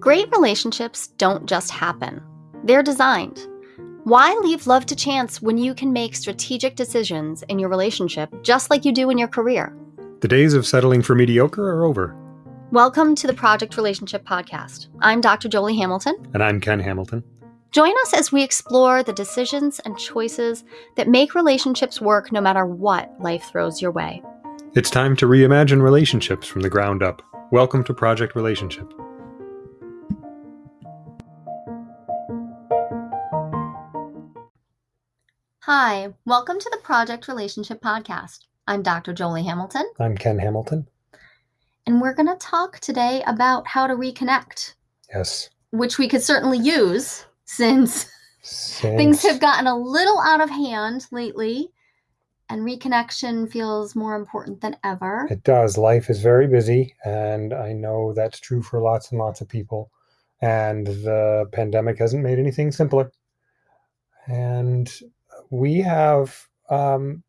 Great relationships don't just happen, they're designed. Why leave love to chance when you can make strategic decisions in your relationship just like you do in your career? The days of settling for mediocre are over. Welcome to the Project Relationship Podcast. I'm Dr. Jolie Hamilton. And I'm Ken Hamilton. Join us as we explore the decisions and choices that make relationships work no matter what life throws your way. It's time to reimagine relationships from the ground up. Welcome to Project Relationship. Hi, welcome to the Project Relationship Podcast. I'm Dr. Jolie Hamilton. I'm Ken Hamilton. And we're going to talk today about how to reconnect. Yes. Which we could certainly use since, since things have gotten a little out of hand lately and reconnection feels more important than ever. It does. Life is very busy, and I know that's true for lots and lots of people. And the pandemic hasn't made anything simpler. And we have um,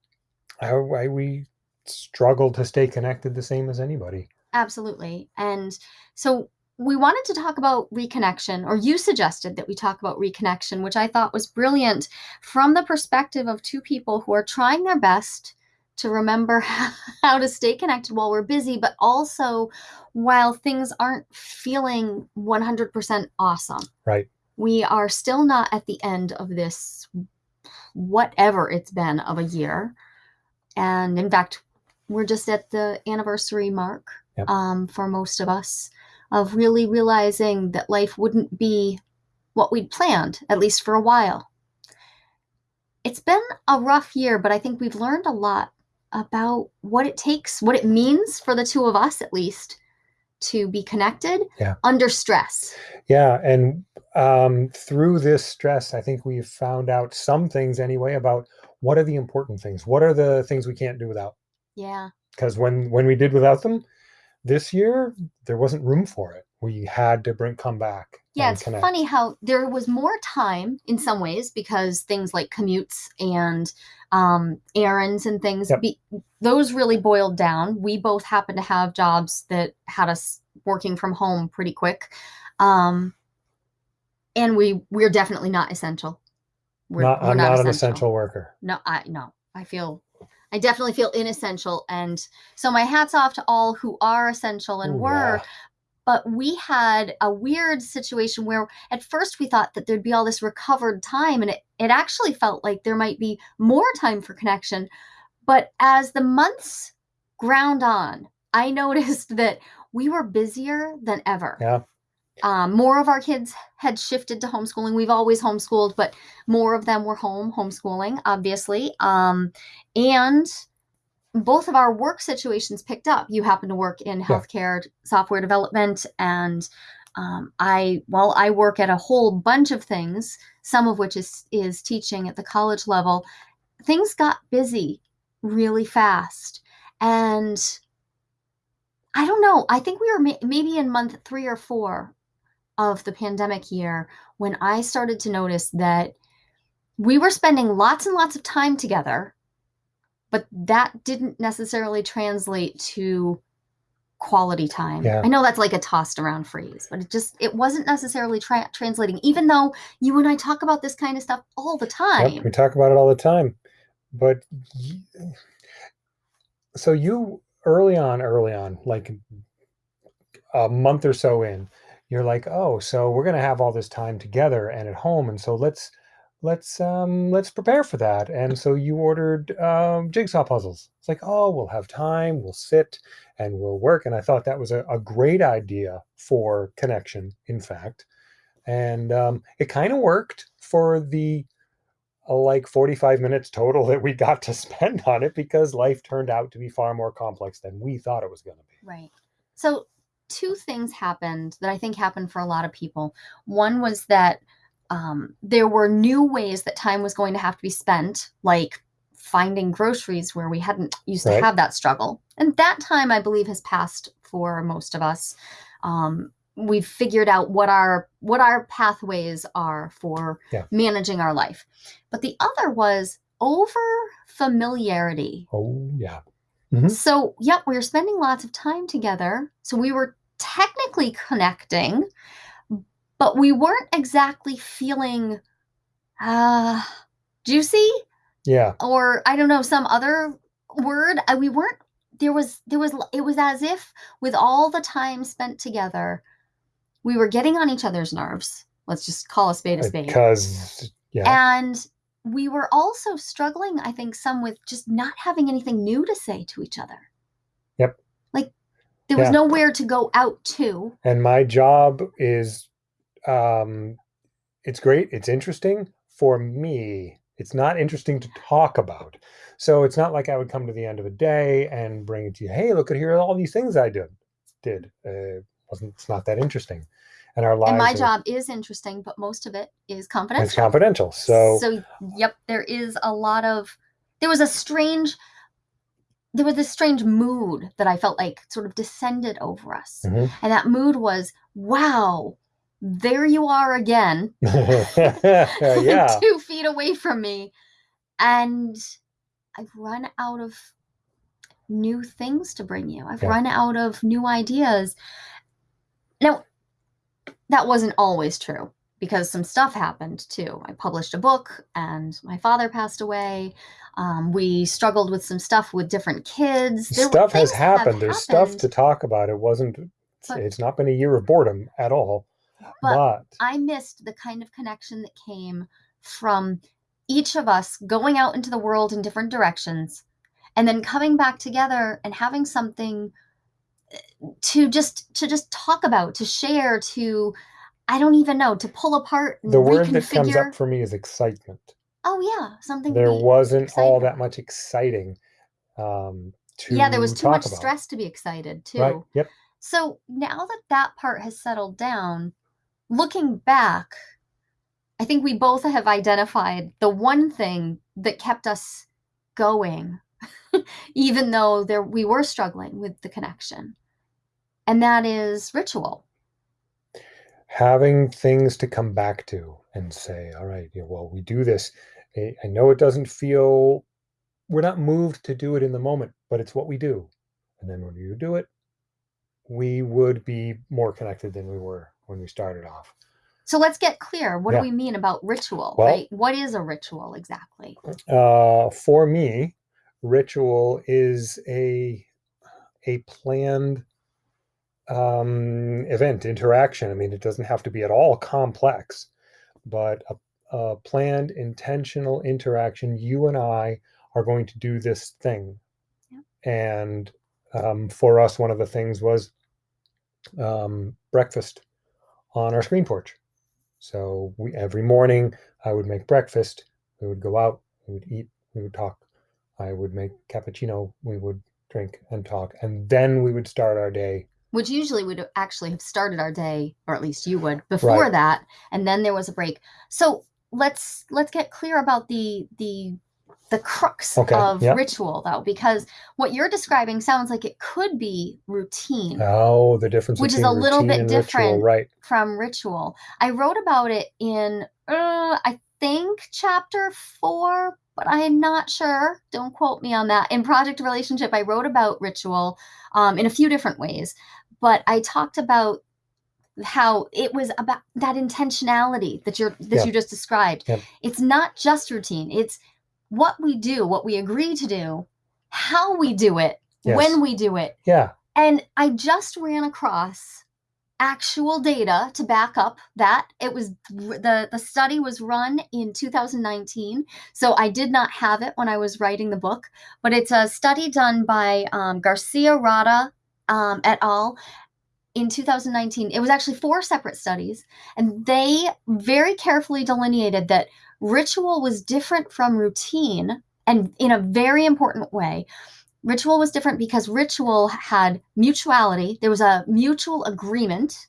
I, I, we struggle to stay connected the same as anybody. Absolutely. And so we wanted to talk about reconnection, or you suggested that we talk about reconnection, which I thought was brilliant from the perspective of two people who are trying their best to remember how to stay connected while we're busy, but also while things aren't feeling 100% awesome. Right. We are still not at the end of this whatever it's been of a year. And in fact, we're just at the anniversary mark yep. um, for most of us of really realizing that life wouldn't be what we'd planned, at least for a while. It's been a rough year, but I think we've learned a lot about what it takes, what it means for the two of us at least to be connected yeah. under stress. Yeah. And um, through this stress, I think we've found out some things anyway about what are the important things. What are the things we can't do without? Yeah. Because when when we did without them, this year there wasn't room for it. We had to bring come back. Yeah, it's connect. funny how there was more time in some ways because things like commutes and um, errands and things, yep. be, those really boiled down. We both happen to have jobs that had us working from home pretty quick. Um, and we we're definitely not essential. We're, not, we're I'm not, not an essential worker. No, I no. I feel I definitely feel inessential. And so my hats off to all who are essential and Ooh, were. Yeah. But we had a weird situation where at first we thought that there'd be all this recovered time, and it, it actually felt like there might be more time for connection. But as the months ground on, I noticed that we were busier than ever. Yeah. Um, more of our kids had shifted to homeschooling. We've always homeschooled, but more of them were home homeschooling, obviously. Um, and both of our work situations picked up. You happen to work in healthcare yeah. software development, and um, I well, I work at a whole bunch of things. Some of which is is teaching at the college level. Things got busy really fast, and I don't know. I think we were ma- maybe in month three or four of the pandemic year when I started to notice that we were spending lots and lots of time together, but that didn't necessarily translate to quality time. Yeah. I know that's like a tossed around phrase, but it just it wasn't necessarily tra- translating even though you and I talk about this kind of stuff all the time. Yep, we talk about it all the time. But so you early on early on like a month or so in you're like, oh, so we're going to have all this time together and at home, and so let's let's um let's prepare for that. And so you ordered um, jigsaw puzzles. It's like, oh, we'll have time, we'll sit, and we'll work. And I thought that was a, a great idea for connection. In fact, and um, it kind of worked for the uh, like 45 minutes total that we got to spend on it because life turned out to be far more complex than we thought it was going to be. Right. So two things happened that I think happened for a lot of people. One was that um, there were new ways that time was going to have to be spent, like finding groceries where we hadn't used right. to have that struggle. And that time, I believe, has passed for most of us. Um, we've figured out what our what our pathways are for yeah. managing our life. But the other was over familiarity. Oh yeah. Mm-hmm. So, yep, we were spending lots of time together. So we were technically connecting, but we weren't exactly feeling uh juicy Yeah. or I don't know some other word. Uh, We weren't there was there was it was as if with all the time spent together, we were getting on each other's nerves. Let's just call a spade a spade. Because yeah. And we were also struggling, I think, some with just not having anything new to say to each other. Yep. Like there was Yeah. nowhere to go out to. and my job is um it's great it's interesting. For me it's not interesting to talk about. So it's not like i would come to the end of a day and bring it to you hey look at here all these things i did did. Uh, wasn't it's not that interesting. And our lives And my are- job is interesting, but most of it is confidential. it's confidential so so yep there is a lot of there was a strange there was this strange mood that i felt like sort of descended over us. Mhm. and that mood was wow there you are again. Yeah. Two feet away from me. And i've run out of new things to bring you. I've Yeah. run out of new ideas. Now that wasn't always true because some stuff happened too. I published a book and my father passed away. Um, we struggled with some stuff with different kids. There stuff has things that have happened. There's stuff to talk about. It wasn't But- it's not been a year of boredom at all but but I missed the kind of connection that came from each of us going out into the world in different directions and then coming back together and having something eh, to just to just talk about, to share, to I don't even know, to pull apart the word that comes up for me is excitement oh yeah, something there wasn't all that much exciting um to Yeah, there was too much about. stress to be excited too. right yep So now that that part has settled down, looking back, I think we both have identified the one thing that kept us going, even though there we were struggling with the connection, and that is ritual. having things to come back to and say all right yeah, well we do this. I, I know it doesn't feel we're not moved to do it in the moment but it's what we do. And then when you do it we would be more connected than we were when we started off So let's get clear. What Yeah. do we mean about ritual? Well- right? What is a ritual exactly? uh, for me, ritual is a a planned um, event interaction. I mean, it doesn't have to be at all complex, but a, a planned intentional interaction. You and I are going to do this thing, Yep. and um, for us, one of the things was um, breakfast on our screen porch. So we every morning I would make breakfast. We would go out. We would eat. We would talk. I would make cappuccino. We would drink and talk, and then we would start our day. Which usually would actually have started our day, or at least you would, before Right. that, and then there was a break. So let's let's get clear about the the the crux Okay, of yeah. ritual though, because what you're describing sounds like it could be routine Oh, the difference Which is a little bit and ritual, different. right? from ritual. I wrote about it in uh, I think chapter four, but I'm not sure. Don't quote me on that. In Project Relationship, I wrote about ritual um, in a few different ways, but I talked about how it was about that intentionality that you're that Yeah. you just described. Yep. It's not just routine. It's what we do, what we agree to do, how we do it, Yes. when we do it, Yeah. and I just ran across actual data to back up that it was the the study was run in 2019 so i did not have it when i was writing the book but it's a study done by um, garcia rada um, et al in 2019 it was actually four separate studies and they very carefully delineated that ritual was different from routine and in a very important way. Ritual was different because ritual had mutuality. There was a mutual agreement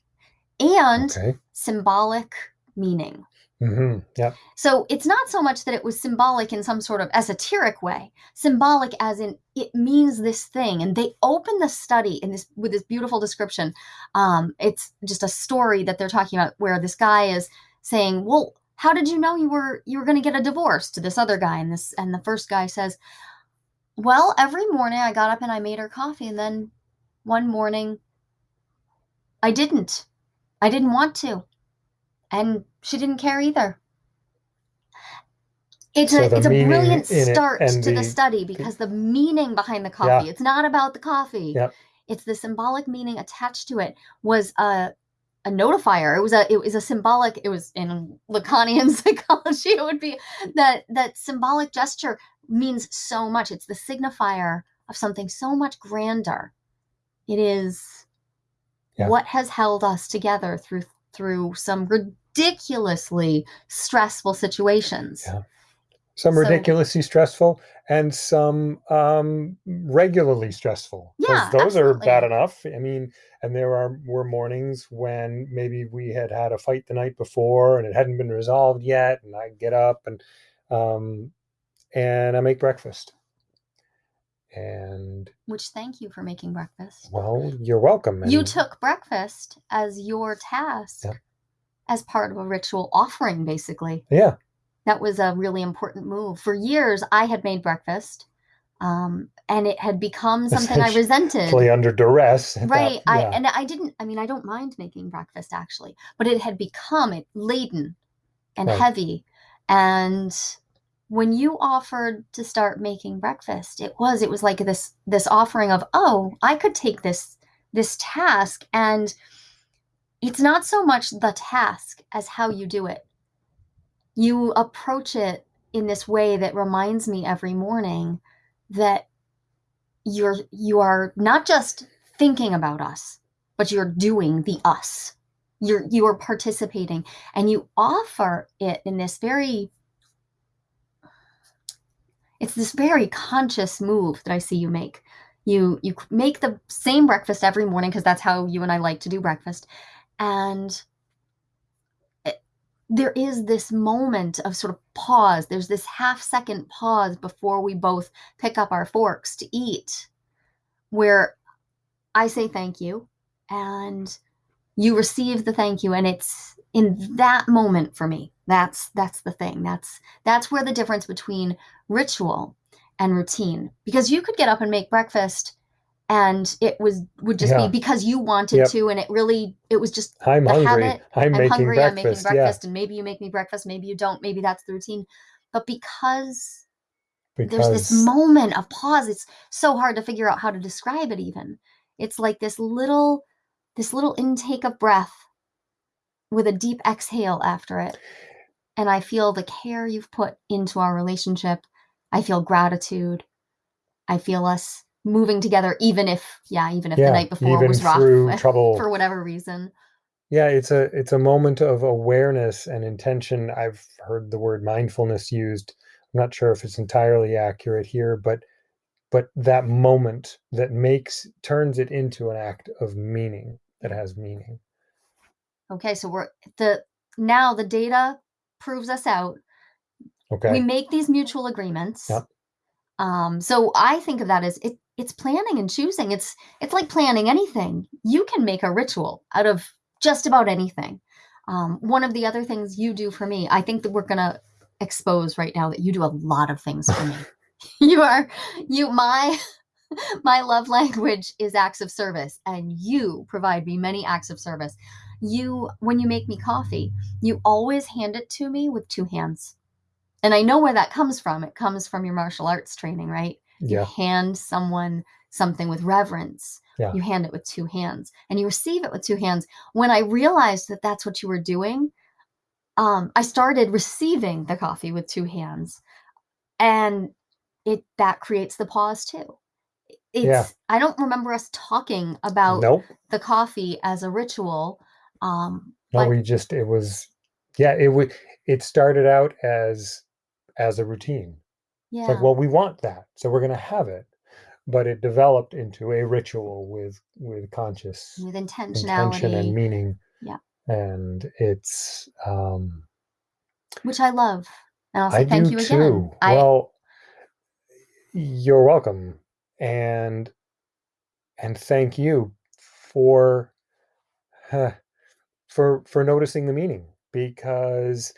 and Okay. symbolic meaning. Hmm Yep. so it's not so much that it was symbolic in some sort of esoteric way. Symbolic as in it means this thing. And they open the study in this with this beautiful description. Um, it's just a story that they're talking about where this guy is saying well how did you know you were you were going to get a divorce to this other guy and this and the first guy says well every morning i got up and i made her coffee and then one morning i didn't i didn't want to and she didn't care either. It's So a it's a brilliant start to the the- study because the meaning behind the coffee. Yeah. It's not about the coffee. It's the symbolic meaning attached to it was a a notifier. It was a it was a symbolic. It was in Lacanian psychology. It would be that that symbolic gesture means so much. It's the signifier of something so much grander. It is Yeah. what has held us together through through some ridiculously stressful situations. Yeah. Some So- ridiculously stressful and some um, regularly stressful. Yeah, those are bad enough. I mean, and there are were mornings when maybe we had had a fight the night before and it hadn't been resolved yet, and I get up and um, and I make breakfast. And Which thank you for making breakfast. well, you're welcome. You took breakfast as your task Yeah. as part of a ritual offering, basically. yeah, That was a really important move. For years, I had made breakfast, um, and it had become something I resented. play under duress. at that- Right. I and I didn't. I mean, I don't mind making breakfast actually, but it had become it laden and Right. heavy. And when you offered to start making breakfast, it was it was like this this offering of oh, I could take this this task and it's not so much the task as how you do it. You approach it in this way that reminds me every morning that you're you are not just thinking about us, but you're doing the us. You're you are participating and you offer it in this very it's this very conscious move that I see you make. You you make the same breakfast every morning because that's how you and I like to do breakfast. And there is this moment of sort of pause. There's this half second pause before we both pick up our forks to eat where I say thank you and you receive the thank you and it's in that moment for me that's that's the thing that's that's where the difference between ritual and routine because you could get up and make breakfast and it was would just Yeah. be because you wanted Yep. to and it really it was just I'm the hungry. habit, I'm, I'm making hungry breakfast. i'm making yeah, and maybe you make me breakfast maybe you don't maybe that's the routine but because because there's this moment of pause it's so hard to figure out how to describe it even it's like this little this little intake of breath with a deep exhale after it and i feel the care you've put into our relationship i feel gratitude i feel us moving together even if yeah even if yeah, the night before was rough trouble. for whatever reason Yeah, it's a it's a moment of awareness and intention. I've heard the word mindfulness used. I'm not sure if it's entirely accurate here, but but that moment that makes turns it into an act of meaning that has meaning. okay so we're the now the data proves us out Okay. we make these mutual agreements Yep. um so i think of that as it it's planning and choosing. It's it's like planning anything. You can make a ritual out of just about anything. Um one of the other things you do for me i think that we're gonna expose right now that you do a lot of things for me. You are you my my love language is acts of service and you provide me many acts of service. You when you make me coffee you always hand it to me with two hands. And I know where that comes from. It comes from your martial arts training, right? You hand someone something with reverence. Yeah. You hand it with two hands and you receive it with two hands. When I realized that that's what you were doing, um, I started receiving the coffee with two hands. And it that creates the pause too. It's Yeah. I don't remember us talking about Nope. the coffee as a ritual. Um, No, we just it was yeah, it would it started out as as a routine. Yeah. It's like, well, we want that, so we're gonna have it. But it developed into a ritual with with conscious with intentionality intention and meaning. Yeah. And it's um which I love. And I'll say I thank you too. again. I, Well, you're welcome, and and thank you for huh, for for noticing the meaning because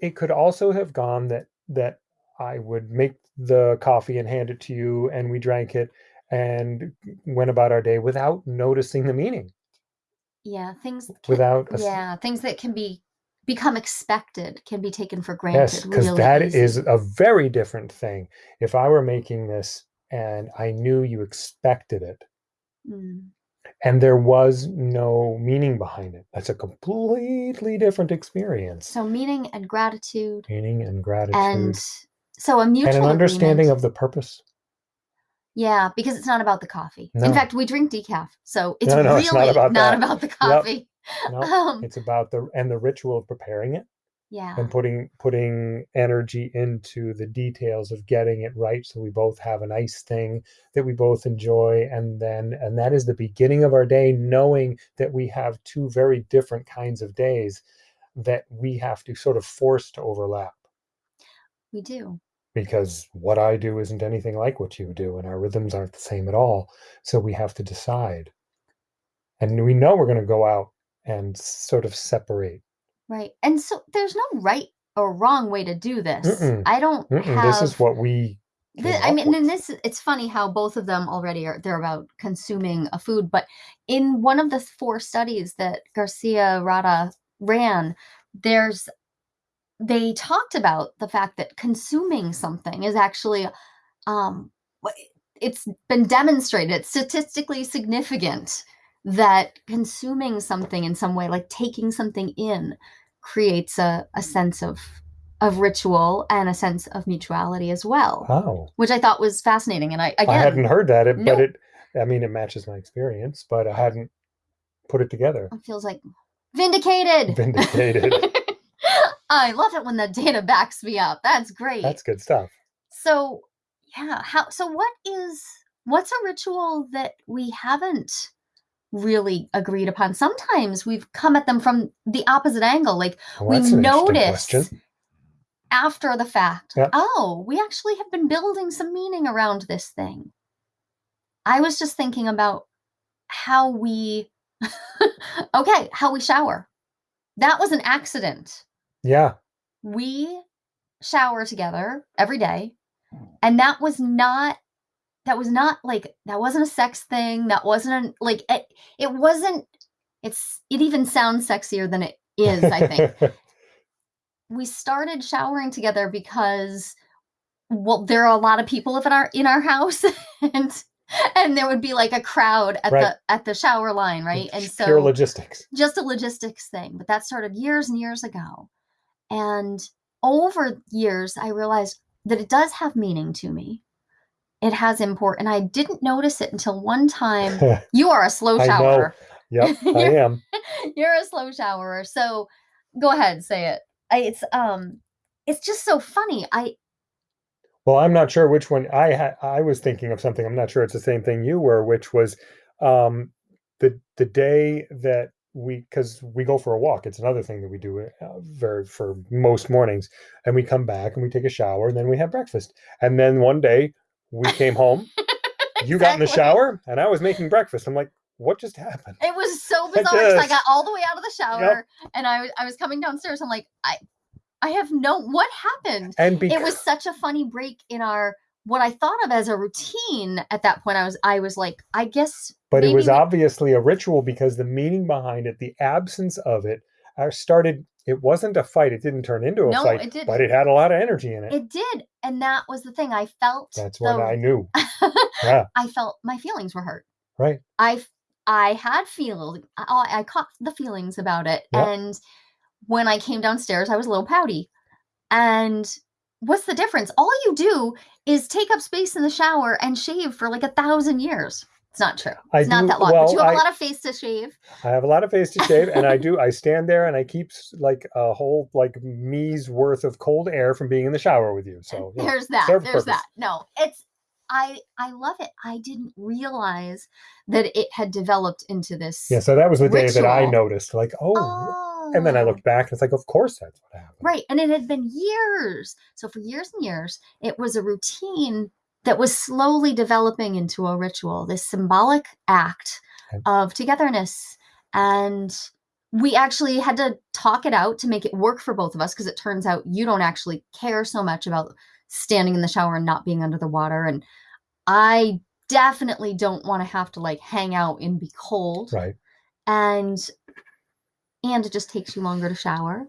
it could also have gone that that I would make the coffee and hand it to you, and we drank it and went about our day without noticing the meaning, yeah, things. Can, without a yeah, things that can be become expected can be taken for granted. Yes, because really that easy. is a very different thing. If I were making this and I knew you expected it Mm, and there was no meaning behind it, that's a completely different experience. So meaning and gratitude meaning and gratitude and so a mutual and an understanding agreement. of the purpose. yeah, because it's not about the coffee. No. In fact, we drink decaf, so it's No, no, really it's not about that. the coffee. No, Um, it's about the and the ritual of preparing it yeah, and putting putting energy into the details of getting it right so we both have a nice thing that we both enjoy and then and that is the beginning of our day knowing that we have two very different kinds of days that we have to sort of force to overlap we do. Because what I do isn't anything like what you do and our rhythms aren't the same at all so we have to decide and we know we're going to go out and sort of separate Right. And so there's no right or wrong way to do this. Mm-mm. I don't Mm-mm, have this is what we I mean, and this it's funny how both of them already are they're about consuming a food, but in one of the four studies that Garcia Rada ran, there's they talked about the fact that consuming something is actually um, it's been demonstrated it's statistically significant that consuming something in some way like taking something in creates a, a sense of of ritual and a sense of mutuality as well Wow. which I thought was fascinating. And I again, I hadn't heard that, it, but it, I mean, it matches my experience, but I hadn't put it together. it feels like vindicated. Vindicated. I love it when the data backs me up. That's great. That's good stuff. so yeah, how so what is what's a ritual that we haven't really agreed upon? Sometimes we've come at them from the opposite angle. Like Well, we that's an notice after the fact, Yeah. oh, we actually have been building some meaning around this thing. I was just thinking about how we, okay, how we shower. That was an accident. Yeah. We shower together every day. Hmm. And that was not, that was not like, that wasn't a sex thing. That wasn't an, like, it, it wasn't, it's, it even sounds sexier than it is, I think. we started showering together because well there are a lot of people in our in our house and and there would be like a crowd at Right. the at the shower line right and so Pure logistics. just a logistics thing but that started years and years ago and over years i realized that it does have meaning to me it has import and i didn't notice it until one time you are a slow shower yep, I You're- am. you're a slow showerer so go ahead say it I, it's um it's just so funny i Well, I'm not sure which one I had. I was thinking of something. I'm not sure it's the same thing you were, which was um, the the day that we because we go for a walk. It's another thing that we do uh, very for most mornings, and we come back and we take a shower, and then we have breakfast. And then one day we came home. You got in the shower, and I was making breakfast. I'm like, what just happened? it was so bizarre i just- got all the way out of the shower and I, was- I was coming downstairs i'm like i i have no what happened And because it was such a funny break in our what i thought of as a routine at that point i was i was like i guess but it was obviously a ritual because the meaning behind it, the absence of it, uh, started. It wasn't a fight. It didn't turn into a No, fight, it didn't. but it had a lot of energy in it. it did and that was the thing i felt That's when I knew. Yeah, I felt my feelings were hurt. right. I f- I had feel I, I caught the feelings about it, Yep. and when I came downstairs, I was a little pouty. And what's the difference? All you do is take up space in the shower and shave for like a thousand years. It's not true. It's not that long. well, but you have I- a lot of face to shave. I have a lot of face to shave, and I do. I stand there and I keep like a whole like me's worth of cold air from being in the shower with you. So know, there's that. There's purpose. that. No, it's I I love it. I didn't realize that it had developed into this. yeah. So that was the day that I noticed. Like, oh, and then I Oh. looked back and it's like, of course that's what happened. Right. And it had been years. So for years and years, it was a routine that was slowly developing into a ritual, this symbolic act of togetherness. And we actually had to talk it out to make it work for both of us because it turns out you don't actually care so much about standing in the shower and not being under the water. And I definitely don't want to have to like hang out and be cold Right. and and it just takes you longer to shower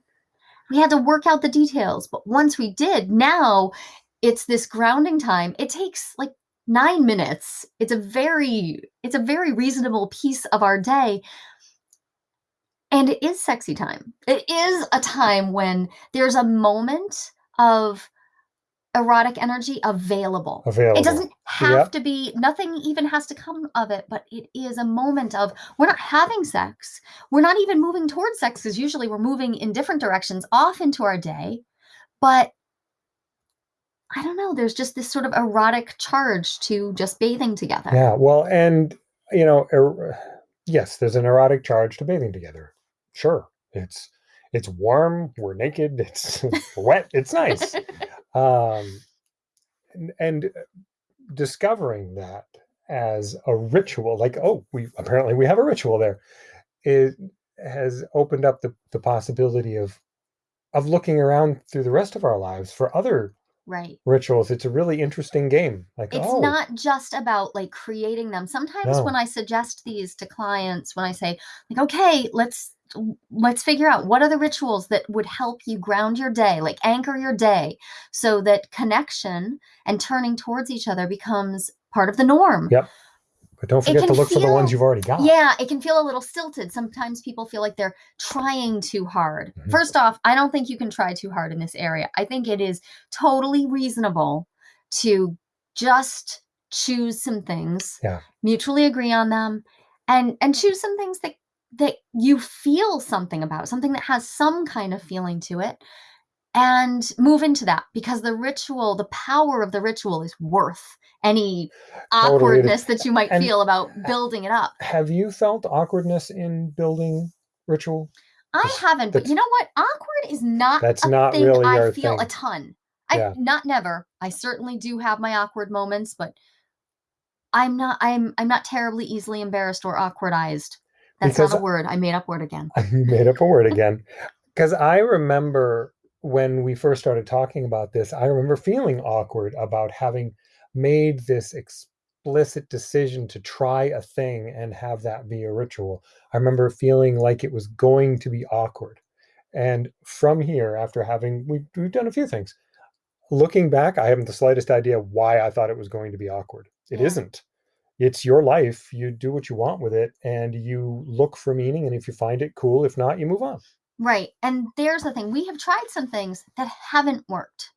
we had to work out the details. But once we did, now it's this grounding time. It takes like nine minutes. It's a very, it's a very reasonable piece of our day. And it is sexy time. It is a time when there's a moment of erotic energy available. Available. It doesn't have to be, nothing even has to come of it, but it is a moment of we're not having sex. We're not even moving towards sex because usually we're moving in different directions off into our day. But I don't know, there's just this sort of erotic charge to just bathing together. Yeah. Well, and you know, er, yes, there's an erotic charge to bathing together. Sure, it's it's warm. We're naked. It's wet. It's nice. Um, and, and uh, discovering that as a ritual, like oh, we apparently we have a ritual there, it has opened up the the possibility of of looking around through the rest of our lives for other Right. rituals. It's a really interesting game. Like It's oh, not just about like creating them. Sometimes No. when I suggest these to clients, when I say like, okay, let's let's figure out what are the rituals that would help you ground your day, like anchor your day, so that connection and turning towards each other becomes part of the norm. Yep. But don't forget to look for the ones feel- you've already got. Yeah, it can feel a little stilted. Sometimes people feel like they're trying too hard. Mhm. First off, I don't think you can try too hard in this area. I think it is totally reasonable to just choose some things, Yeah. mutually agree on them, and and choose some things that that you feel something about, something that has some kind of feeling to it, and move into that because the ritual, the power of the ritual is worth any Totally, awkwardness that you might And- feel about building it up. Have you felt awkwardness in building ritual? I That's- haven't, but you know what? Awkward is not That's not thing really I feel a ton. I Yeah. not never. I certainly do have my awkward moments, but I'm not I'm I'm not terribly easily embarrassed or awkwardized. That's Because not a word. I made up word again. you made up a word again. Because I remember when we first started talking about this, I remember feeling awkward about having made this explicit decision to try a thing and have that be a ritual. I remember feeling like it was going to be awkward. And from here, after having, we've, we've done a few things. Looking back, I haven't the slightest idea why I thought it was going to be awkward. It Yeah. not It's your life. You do what you want with it and you look for meaning. And if you find it cool, if not, you move on. Right. And there's the thing. We have tried some things that haven't worked.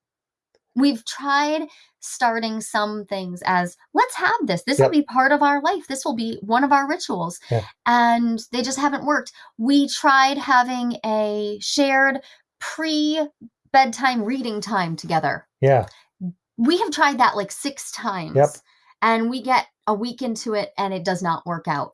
We've tried starting some things as let's have this. This will be part of our life. This will be one of our rituals. Yeah. And they just haven't worked. We tried having a shared pre bedtime reading time together. Yeah. We have tried that like six times. Yep. And we get a week into it and it does not work out.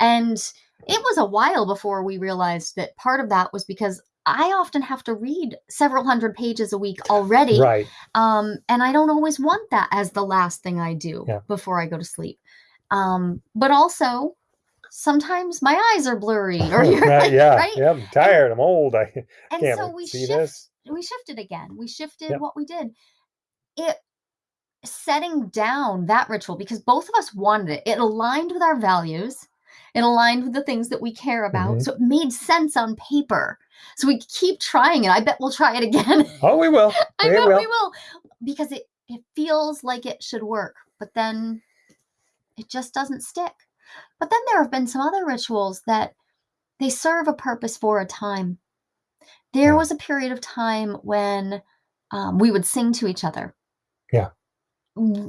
And it was a while before we realized that part of that was because I often have to read several hundred pages a week already. Right. Um, and I don't always want that as the last thing I do Yeah. before I go to sleep. Um, but also, sometimes my eyes are blurry or you're right. Yeah. right? Yeah. I'm tired. I'm old. I And can't so we see shift this. we shifted again. We shifted Yep. what we did. It setting down that ritual because both of us wanted it. It aligned with our values. It aligned with the things that we care about. Mhm. So it made sense on paper. So we keep trying it. I bet we'll try it again. Oh, we will. I we bet will. we will because it it feels like it should work, but then it just doesn't stick. But then there have been some other rituals that they serve a purpose for a time. There Yeah. was a period of time when um, we would sing to each other. Yeah.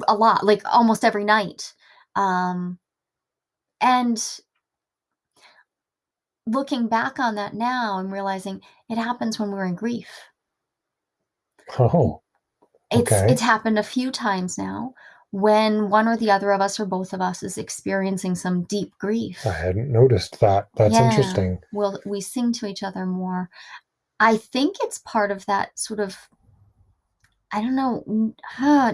A lot, like almost every night. Um, and looking back on that now, I'm realizing it happens when we're in grief. Oh, It's Okay. it's happened a few times now when one or the other of us or both of us is experiencing some deep grief. I hadn't noticed that. That's Yeah. interesting. We'll we sing to each other more. I think it's part of that sort of I don't know,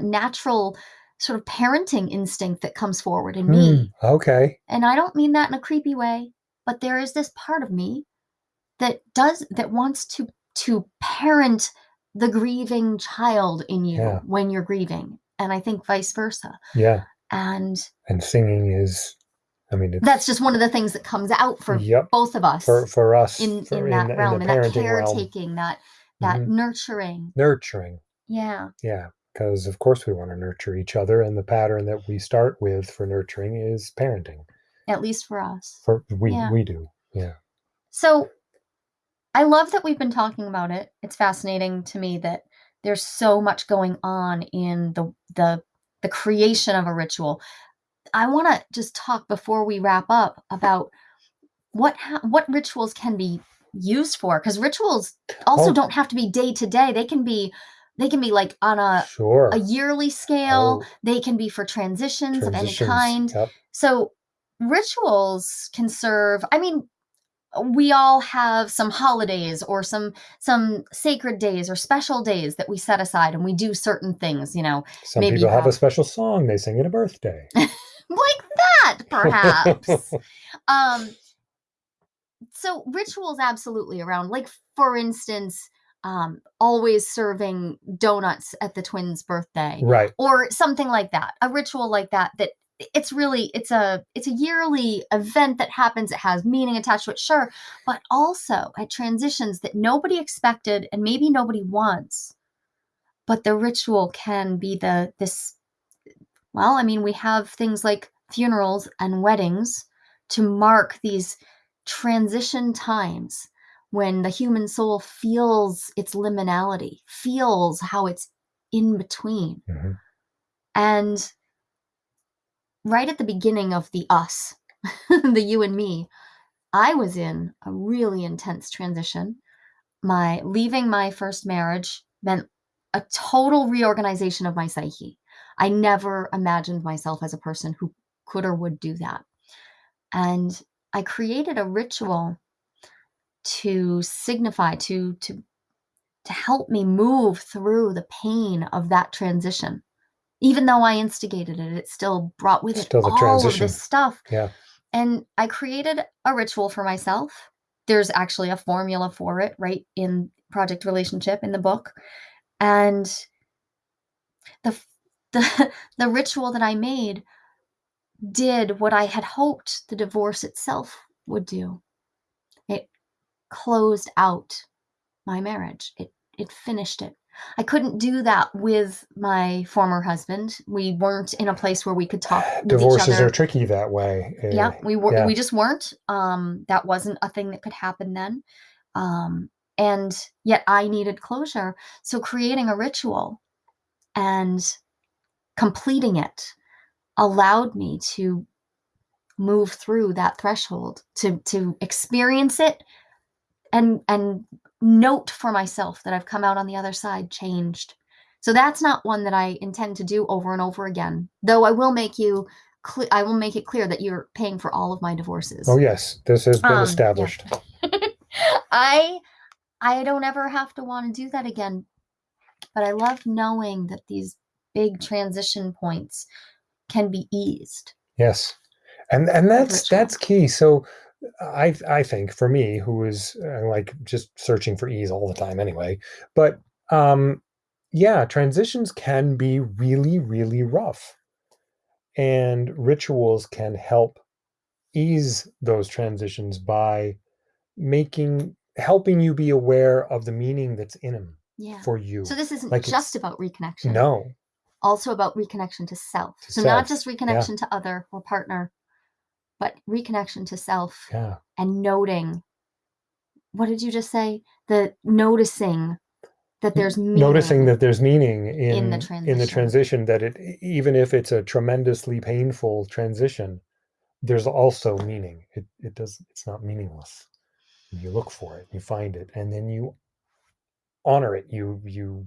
natural sort of parenting instinct that comes forward in me. Hmm, okay. And I don't mean that in a creepy way, but there is this part of me that does that wants to to parent the grieving child in you Yeah. when you're grieving. And I think vice versa. Yeah. And And singing is, I mean, it's that's just one of the things that comes out for Yep. both of us for for us in for in that the- realm, in that parenting realm. caretaking, that that Mhm. nurturing. Nurturing. Yeah. Yeah. Because of course we want to nurture each other. And the pattern that we start with for nurturing is parenting. At least for us. For we Yeah. we do. Yeah. So I love that we've been talking about it. It's fascinating to me that there's so much going on in the the the creation of a ritual. I want to just talk before we wrap up about what ha- what rituals can be used for because rituals also Oh. don't have to be day to day. They can be they can be like on a Sure. a yearly scale. Oh. They can be for transitions, of any kind. Yep. So rituals can serve, I mean, we all have some holidays or some some sacred days or special days that we set aside and we do certain things, you know, Some maybe people have a special song they sing at a birthday. like that perhaps. um so rituals absolutely around like for instance, um always serving donuts at the twins' birthday. right. or something like that a ritual like that that it's really it's a it's a yearly event that happens it has meaning attached to it sure but also at transitions that nobody expected and maybe nobody wants but the ritual can be the this well i mean we have things like funerals and weddings to mark these transition times when the human soul feels its liminality feels how it's in between Mhm. and right at the beginning of the us, the you and me, I was in a really intense transition. My leaving my first marriage meant a total reorganization of my psyche. I never imagined myself as a person who could or would do that. And I created a ritual to signify to to to help me move through the pain of that transition even though I instigated it, it still brought with it all of this stuff. Yeah. And I created a ritual for myself. There's actually a formula for it right in Project Relationship in the book. And the the the ritual that I made did what I had hoped the divorce itself would do. It closed out my marriage. It it finished it. I couldn't do that with my former husband. We weren't in a place where we could talk with each Divorces are tricky that way. Uh, yeah, we were yeah. we just weren't. Um that wasn't a thing that could happen then. Um and yet I needed closure. So creating a ritual and completing it allowed me to move through that threshold to to experience it and and note for myself that I've come out on the other side changed. So that's not one that I intend to do over and over again. Though I will make you I will make it clear that you're paying for all of my divorces. Oh yes, this has been Um, yeah. established. I I don't ever have to want to do that again. But I love knowing that these big transition points can be eased. Yes, and and that's that's key. So I I think for me, who is uh, like just searching for ease all the time anyway, but um, yeah, transitions can be really really rough, and rituals can help ease those transitions by making helping you be aware of the meaning that's in them Yeah. for you. So this isn't Like just about reconnection. no, Also about reconnection to self. To so not just reconnection to other or partner, but reconnection to self yeah, and noting. What did you just say? The noticing that there's meaning. noticing that there's meaning in the in the transition. transition that it even if it's a tremendously painful transition there's also meaning it it does it's not meaningless you look for it you find it and then you honor it you you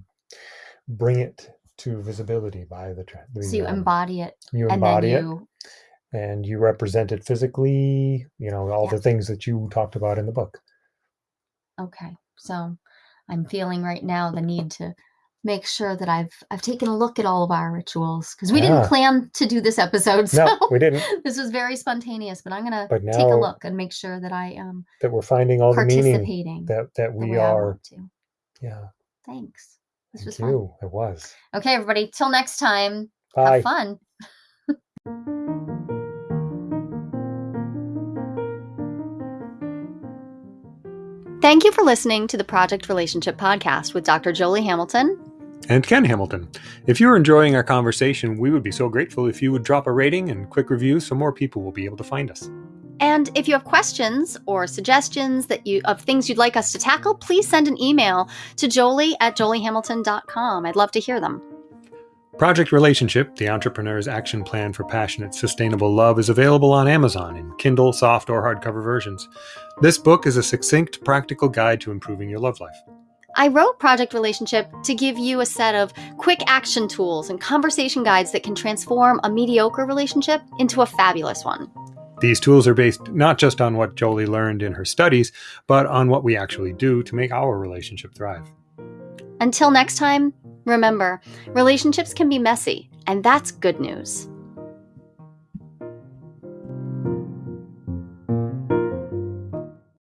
bring it to visibility by the, the So you embody it, you and embody it and you represent it physically you know all Yeah. the things that you talked about in the book Okay. So I'm feeling right now the need to make sure that I've I've taken a look at all of our rituals because we Yeah. didn't ah. plan to do this episode. So no we didn't this was very spontaneous, but I'm gonna But take a look and make sure that I am that we're finding all the meaning that that we are yeah Thanks. This thank was fun. it was Okay, everybody. Till next time. bye Have fun. Thank you for listening to the Project Relationship Podcast with Dr. Jolie Hamilton and Ken Hamilton. If you're enjoying our conversation, we would be so grateful if you would drop a rating and quick review so more people will be able to find us. And if you have questions or suggestions that you of things you'd like us to tackle, please send an email to jolie at joliehamilton.com. I'd love to hear them. Project Relationship, the entrepreneur's action plan for passionate, sustainable love, is available on Amazon in Kindle, soft, or hardcover versions. This book is a succinct, practical guide to improving your love life. I wrote Project Relationship to give you a set of quick action tools and conversation guides that can transform a mediocre relationship into a fabulous one. These tools are based not just on what Jolie learned in her studies, but on what we actually do to make our relationship thrive. Until next time, remember relationships can be messy, and that's good news.